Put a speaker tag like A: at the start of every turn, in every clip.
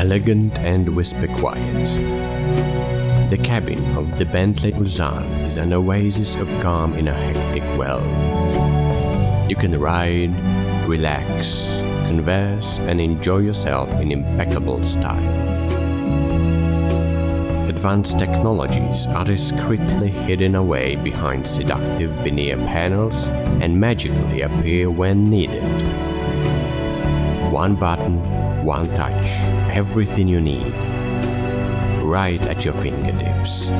A: elegant and whisper quiet. The cabin of the Bentley Mulsanne is an oasis of calm in a hectic world. You can ride, relax, converse, and enjoy yourself in impeccable style. Advanced technologies are discreetly hidden away behind seductive veneer panels and magically appear when needed. One button, one touch, everything you need, right at your fingertips.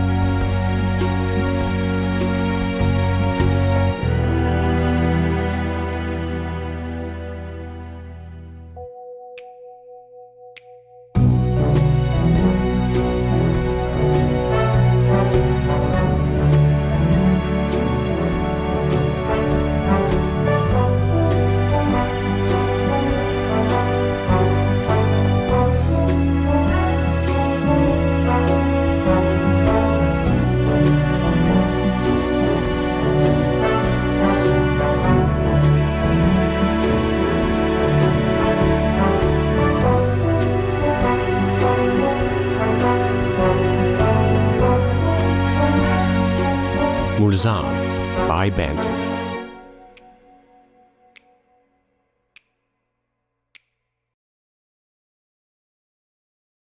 A: Murzan, by Band.